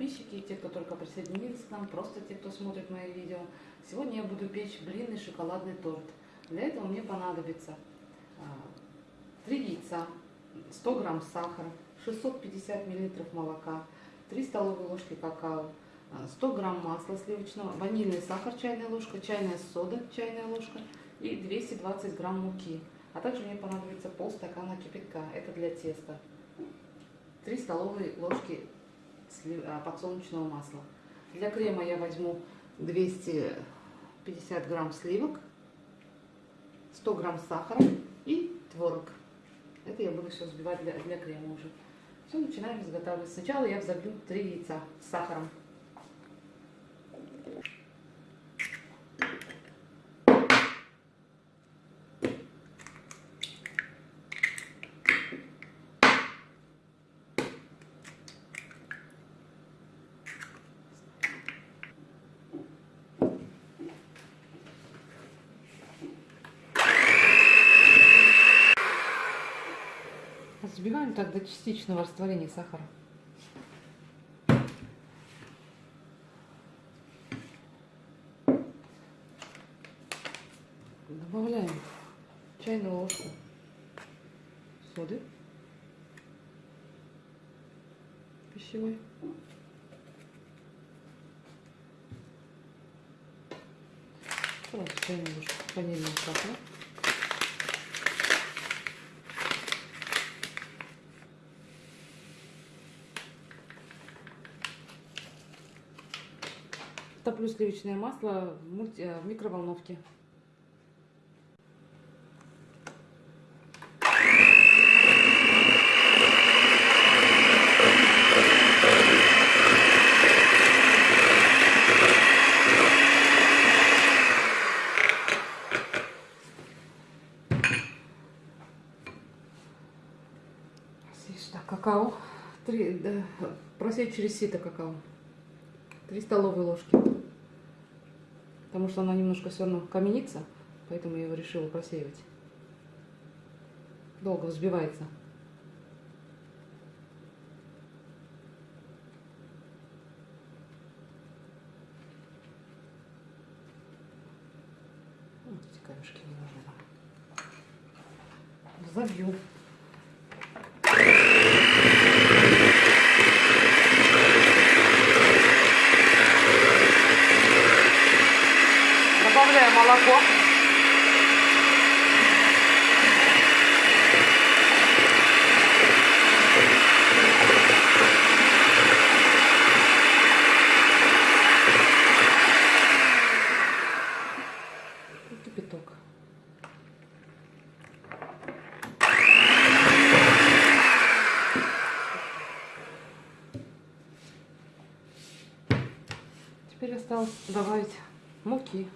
Подписчики, те, кто только присоединились к нам, просто те, кто смотрит мои видео. Сегодня я буду печь блинный шоколадный торт. Для этого мне понадобится 3 яйца, 100 грамм сахара, 650 миллилитров молока, 3 столовые ложки какао, 100 грамм масла сливочного, ванильный сахар чайная ложка, чайная сода чайная ложка и 220 грамм муки. А также мне понадобится полстакана кипятка, это для теста. 3 столовые ложки а, подсолнечного масла. Для крема я возьму 250 грамм сливок, 100 грамм сахара и творог. Это я буду все взбивать для, для крема уже. Все, начинаем изготавливать. Сначала я взобью 3 яйца с сахаром. Взбиваем так до частичного растворения сахара. Добавляем чайную ложку соды пищевой. Чайную ложку ванильного сахара. Топлю сливочное масло в. Э, микроволновке. Сюда какао. Три, да, просеять через сито какао. 3 столовые ложки. Потому что она немножко все равно каменится, поэтому я его решила просеивать. Долго взбивается. Вот. Забью. Добавляю молоко. кипяток. Теперь осталось добавить муки.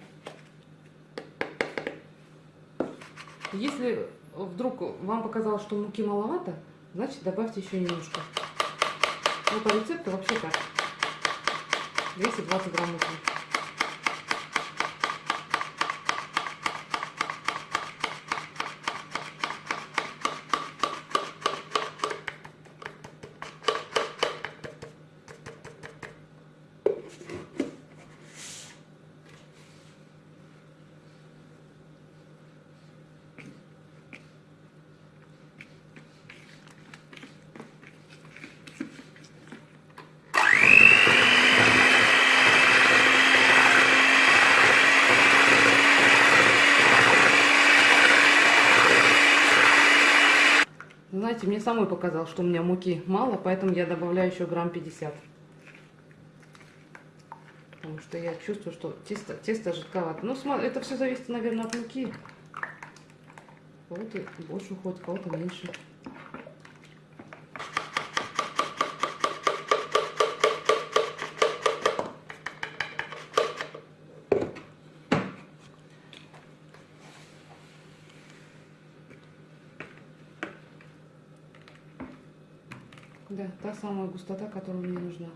Если вдруг вам показалось, что муки маловато, значит добавьте еще немножко. Ну, по рецепту вообще так. 220 грамм муки. Знаете, мне самой показалось, что у меня муки мало, поэтому я добавляю еще грамм 50. Потому что я чувствую, что тесто, тесто жидковато. Ну, это все зависит, наверное, от муки. Кого-то больше уходит, кого-то меньше. Да, та самая густота, которая мне нужна.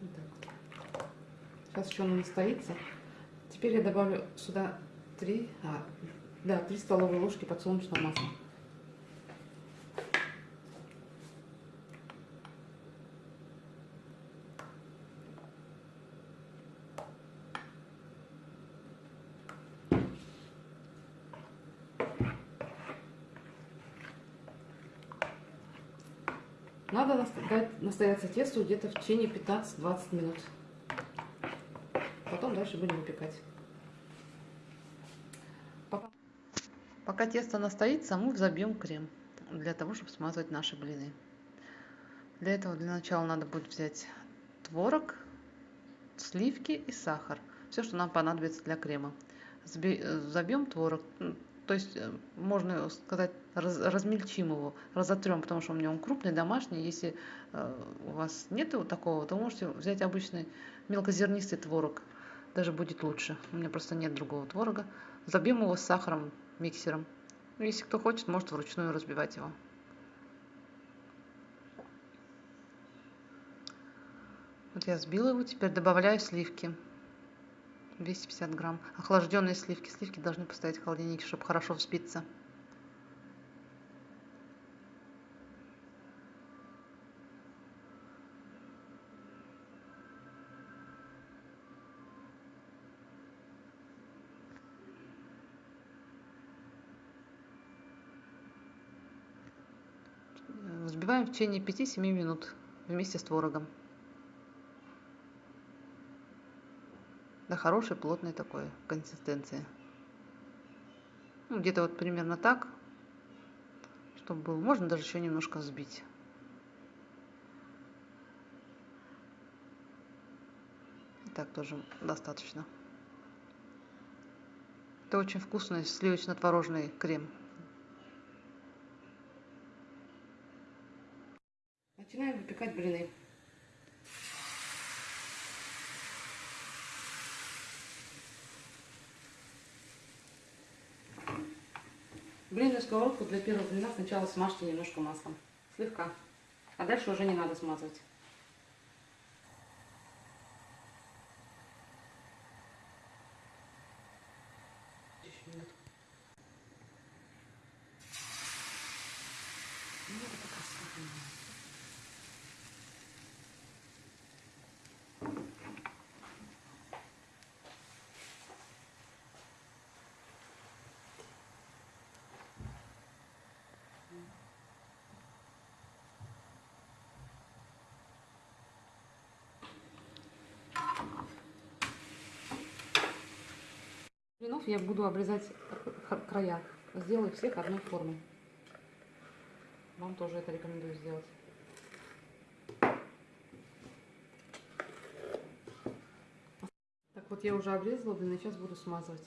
Вот. Сейчас еще она настоится. Теперь я добавлю сюда 3, а, да, 3 столовые ложки подсолнечного масла. Надо настоять, настояться тесту где-то в течение 15-20 минут. Потом дальше будем выпекать. Пока, Пока тесто настоится, мы взобьем крем для того, чтобы смазывать наши блины. Для этого для начала надо будет взять творог, сливки и сахар. Все, что нам понадобится для крема. Забьем творог, то есть э, можно сказать раз, размельчим его, разотрем, потому что у меня он крупный, домашний. Если э, у вас нет вот такого, то можете взять обычный мелкозернистый творог, даже будет лучше. У меня просто нет другого творога. Забьем его с сахаром, миксером. Если кто хочет, может вручную разбивать его. Вот я сбила его, теперь добавляю сливки. 250 грамм. Охлажденные сливки. Сливки должны постоять в холодильнике, чтобы хорошо взбиться. Взбиваем в течение 5-7 минут вместе с творогом. До хорошей плотной такой консистенции. Ну, где-то вот примерно так, чтобы был. Можно даже еще немножко взбить. И так тоже достаточно. Это очень вкусный сливочно-творожный крем. Начинаем выпекать блины. Блинную сковородку для первого блина сначала смажьте немножко маслом. Слегка. А дальше уже не надо смазывать. Блинов я буду обрезать края. Сделаю всех одной формы. Вам тоже это рекомендую сделать. Так вот я уже обрезала блины, сейчас буду смазывать.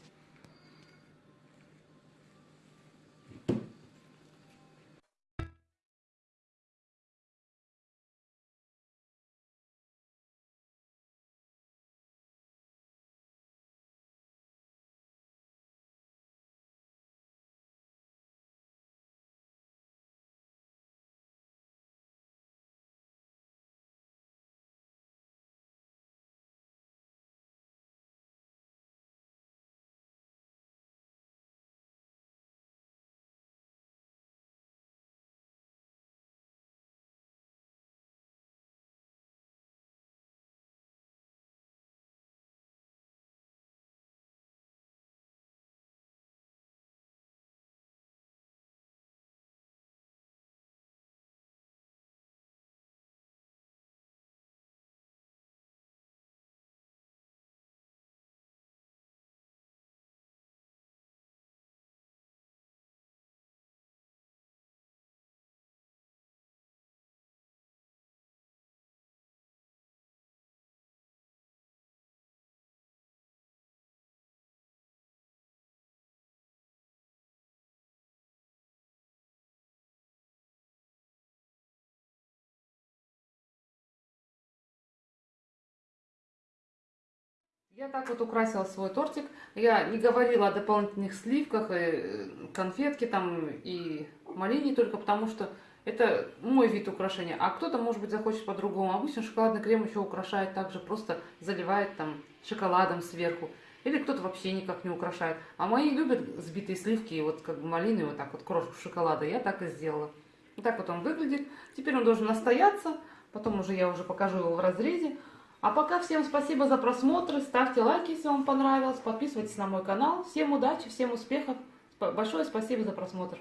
Я так вот украсила свой тортик. Я не говорила о дополнительных сливках, и э, конфетке там и малине только потому, что это мой вид украшения. А кто-то, может быть, захочет по-другому. Обычно шоколадный крем еще украшает также, просто заливает там шоколадом сверху. Или кто-то вообще никак не украшает. А мои любят сбитые сливки и вот как бы малины, вот так вот крошку шоколада. Я так и сделала. Вот так вот он выглядит. Теперь он должен настояться. Потом уже я уже покажу его в разрезе. А пока всем спасибо за просмотр, ставьте лайки, если вам понравилось, подписывайтесь на мой канал. Всем удачи, всем успехов, большое спасибо за просмотр.